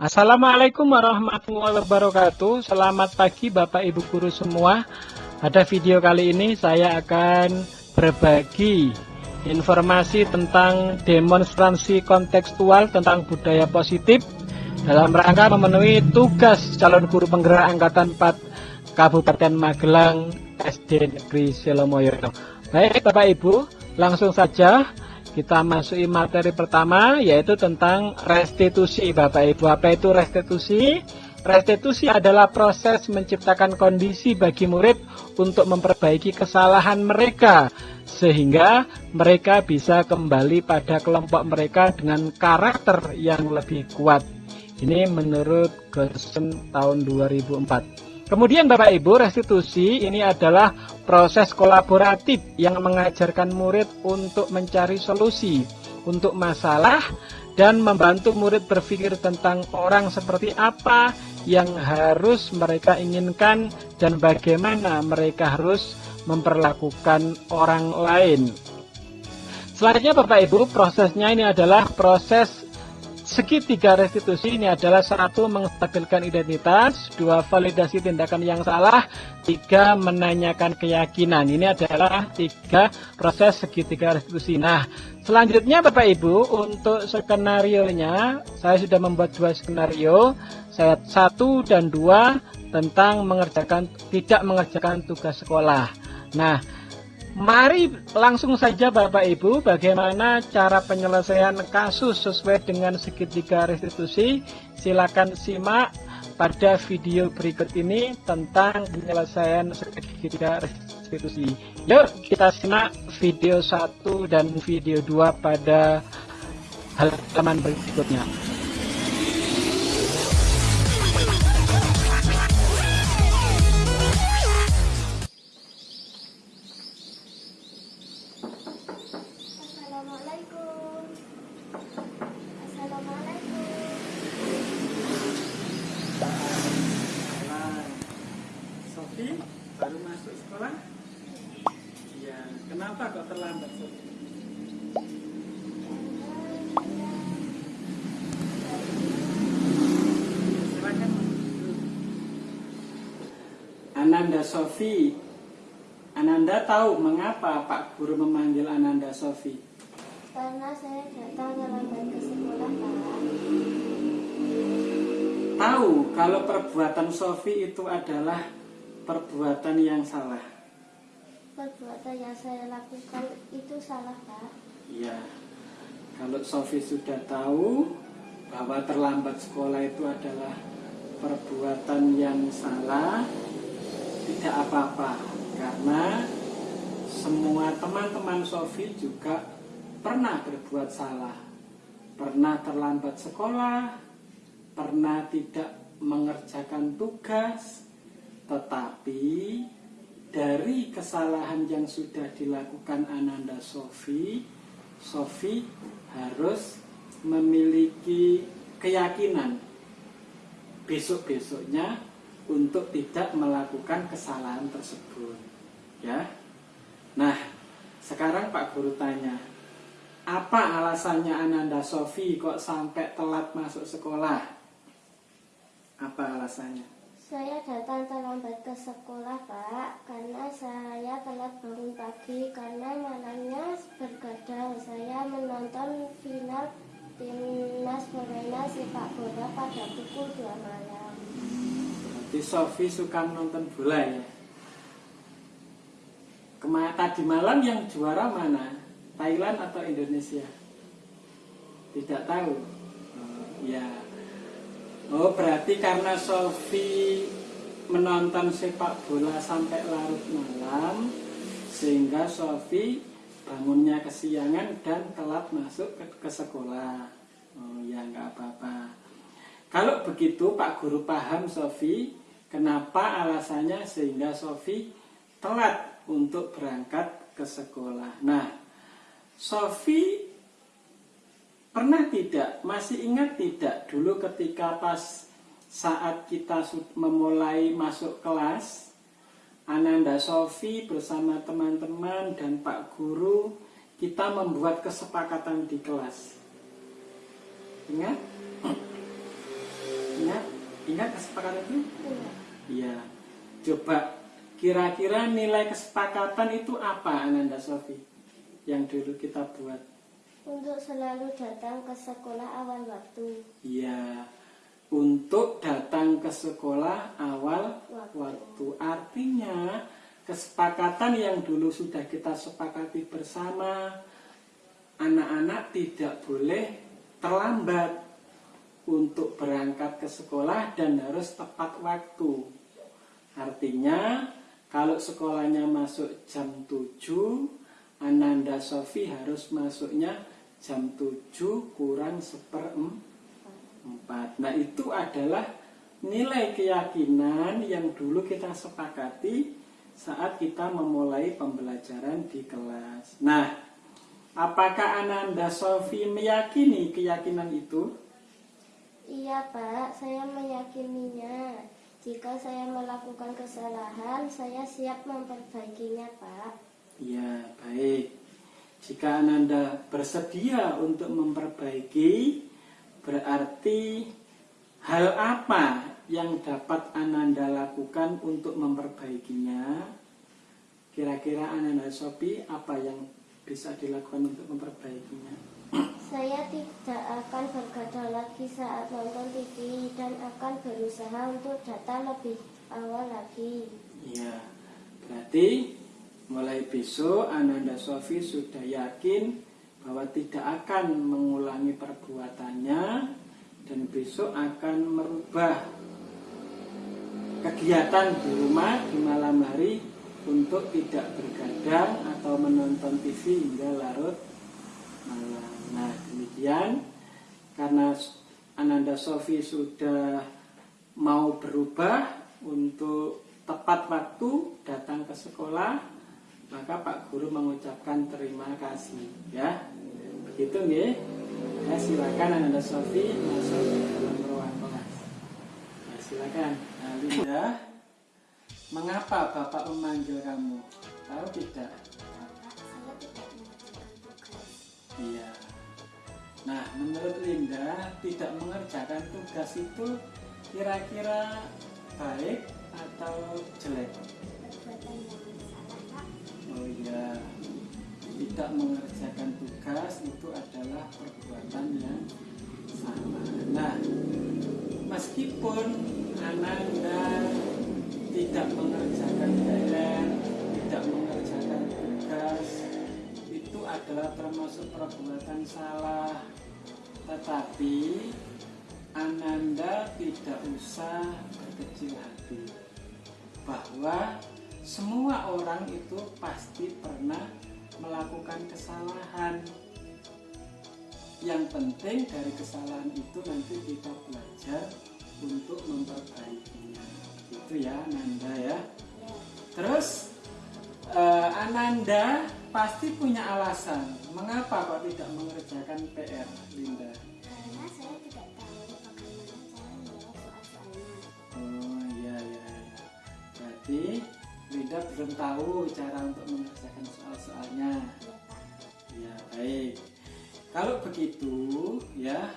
Assalamualaikum warahmatullahi wabarakatuh. Selamat pagi Bapak Ibu Guru semua. Pada video kali ini saya akan berbagi informasi tentang demonstrasi kontekstual tentang budaya positif dalam rangka memenuhi tugas calon guru penggerak Angkatan 4 Kabupaten Magelang SD Negeri Selomoyo. Baik Bapak Ibu langsung saja kita masuki materi pertama yaitu tentang restitusi Bapak Ibu. Apa itu restitusi? Restitusi adalah proses menciptakan kondisi bagi murid untuk memperbaiki kesalahan mereka sehingga mereka bisa kembali pada kelompok mereka dengan karakter yang lebih kuat. Ini menurut Gerson tahun 2004. Kemudian Bapak Ibu, restitusi ini adalah proses kolaboratif yang mengajarkan murid untuk mencari solusi untuk masalah dan membantu murid berpikir tentang orang seperti apa yang harus mereka inginkan dan bagaimana mereka harus memperlakukan orang lain. Selanjutnya Bapak Ibu, prosesnya ini adalah proses Segitiga restitusi ini adalah satu menstabilkan identitas, dua validasi tindakan yang salah, tiga menanyakan keyakinan. Ini adalah tiga proses segitiga restitusi. Nah, selanjutnya Bapak Ibu untuk skenario nya saya sudah membuat dua skenario, saya satu dan dua tentang mengerjakan tidak mengerjakan tugas sekolah. Nah, Mari langsung saja Bapak Ibu bagaimana cara penyelesaian kasus sesuai dengan segitiga restitusi? Silakan simak pada video berikut ini tentang penyelesaian segitiga restitusi. Yuk kita simak video 1 dan video 2 pada halaman berikutnya Ananda Sofi. Ananda tahu mengapa Pak Guru memanggil Ananda Sofi? Karena saya datang terlambat ke sekolah, Pak. Tahu kalau perbuatan Sofi itu adalah perbuatan yang salah? Perbuatan yang saya lakukan itu salah, Pak? Iya. Kalau Sofi sudah tahu bahwa terlambat sekolah itu adalah perbuatan yang salah, tidak apa-apa. Karena semua teman-teman Sofi juga pernah berbuat salah. Pernah terlambat sekolah, pernah tidak mengerjakan tugas, tetapi dari kesalahan yang sudah dilakukan Ananda Sofi, Sofi harus memiliki keyakinan besok-besoknya untuk tidak melakukan kesalahan tersebut. Ya. Nah, sekarang Pak Guru tanya, apa alasannya Ananda Sofi kok sampai telat masuk sekolah? Apa alasannya? Saya datang terlambat ke sekolah, Pak, karena saya telat bangun pagi karena malamnya bergadang. Saya menonton final timnas Korea sepak bola pada pukul 2 malam. Berarti Sofi suka menonton bola ya? Kemarin tadi malam yang juara mana? Thailand atau Indonesia? Tidak tahu. Oh, ya, Oh berarti karena Sofi menonton sepak bola sampai larut malam Sehingga Sofi bangunnya kesiangan dan telat masuk ke, ke sekolah Oh ya Kalau begitu Pak Guru paham Sofi Kenapa alasannya sehingga Sofi telat untuk berangkat ke sekolah Nah Sofi Pernah tidak, masih ingat tidak dulu ketika pas saat kita memulai masuk kelas Ananda Sofi bersama teman-teman dan Pak Guru kita membuat kesepakatan di kelas Ingat? Ingat kesepakatan itu? Iya. Iya. Coba kira-kira nilai kesepakatan itu apa Ananda Sofi? Yang dulu kita buat. Untuk selalu datang ke sekolah awal waktu. Iya. Untuk datang ke sekolah awal Waktu. waktu. Artinya kesepakatan yang dulu sudah kita sepakati bersama anak-anak tidak boleh terlambat untuk berangkat ke sekolah dan harus tepat waktu. Artinya kalau sekolahnya masuk jam 7, Ananda Sofi harus masuknya jam 7 kurang seperempat. Nah itu adalah nilai keyakinan yang dulu kita sepakati saat kita memulai pembelajaran di kelas. Nah, apakah Ananda Sofi meyakini keyakinan itu? Iya Pak, saya meyakininya. Jika saya melakukan kesalahan, saya siap memperbaikinya Pak. Ya, baik. Jika Ananda bersedia untuk memperbaiki, berarti hal apa yang dapat Ananda lakukan untuk memperbaikinya? Kira-kira Ananda Sopi apa yang bisa dilakukan untuk memperbaikinya? Saya tidak akan bergadang lagi saat nonton TV dan akan berusaha untuk datang lebih awal lagi. Ya, berarti mulai besok Ananda Sofi sudah yakin bahwa tidak akan mengulangi perbuatannya dan besok akan merubah kegiatan di rumah di malam hari untuk tidak bergadang atau menonton TV hingga larut malam. Nah, demikian karena Ananda Sofi sudah mau berubah untuk tepat waktu datang ke sekolah, maka Pak Guru mengucapkan terima kasih ya. Begitu nggih. Ya, silakan Ananda Sofi masuk ke dalam ruang kelas. Ya, silakan. Nah, Linda, mengapa Bapak memanggil kamu? Tahu tidak? Iya. Nah, menurut Linda, tidak mengerjakan tugas itu kira-kira baik atau jelek? Oh iya, tidak mengerjakan tugas itu adalah perbuatan yang salah. Nah, meskipun Ananda tidak mengerjakan PR, itu adalah termasuk perbuatan salah. Tetapi Ananda tidak usah berkecil hati bahwa semua orang itu pasti pernah melakukan kesalahan. Yang penting dari kesalahan itu nanti kita belajar untuk memperbaikinya. Itu ya Ananda ya. Ya, Terus eh, Ananda pasti punya alasan mengapa kok tidak mengerjakan PR, Linda. karena saya tidak tahu bagaimana cara menjawab soal-soalnya. Oh iya iya. iya. Berarti Linda belum tahu cara untuk mengerjakan soal-soalnya. Ya Pak. Ya baik. Kalau begitu ya,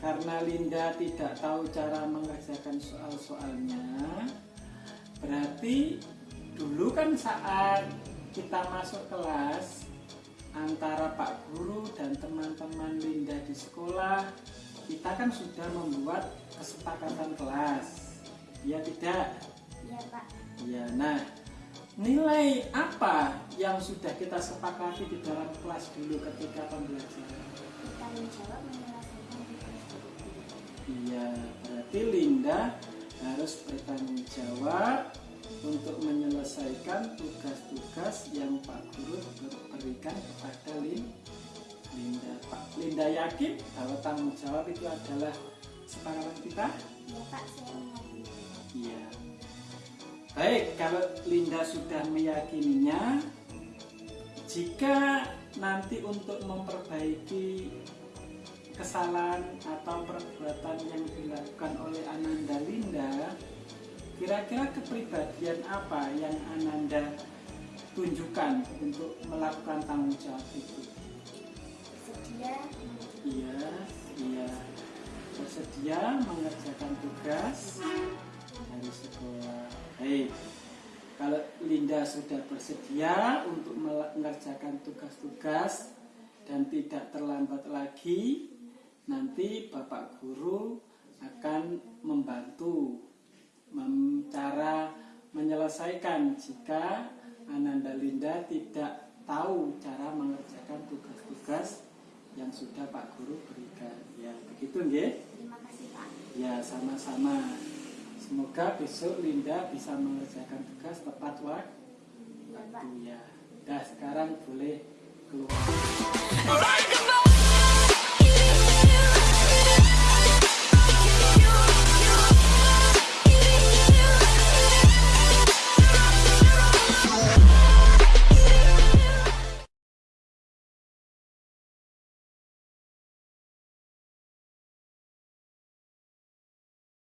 karena Linda tidak tahu cara mengerjakan soal-soalnya, berarti dulu kan saat kita masuk kelas antara Pak Guru dan teman-teman Linda di sekolah, kita kan sudah membuat kesepakatan kelas. Ya tidak? Ya Pak. Ya, nah nilai apa yang sudah kita sepakati di dalam kelas dulu ketika pembelajaran? Bertanggung jawab menyelesaikan. Iya, berarti Linda harus bertanggung jawab untuk menyelesaikan tugas-tugas yang Pak Guru berikan kepada Lin- Linda. Pak Linda yakin bahwa tanggung jawab itu adalah sepakatan kita? Ya Pak, saya. Iya. Baik, kalau Linda sudah meyakininya, jika nanti untuk memperbaiki kesalahan atau perbuatan yang dilakukan oleh Ananda Linda, kira-kira kepribadian apa yang Ananda tunjukkan untuk melakukan tanggung jawab itu? Sedia Iya, iya. bersedia mengerjakan tugas dari sekolah. Hei, kalau Linda sudah bersedia untuk mengerjakan tugas-tugas dan tidak terlambat lagi, nanti Bapak Guru akan membantu cara menyelesaikan jika Ananda Linda tidak tahu cara mengerjakan tugas-tugas yang sudah Pak Guru berikan. Ya, begitu nggih? Terima kasih Pak. Ya, sama-sama. Semoga besok Linda bisa mengerjakan tugas tepat waktu. Ya, Pak. Ya. Dah sekarang boleh keluar.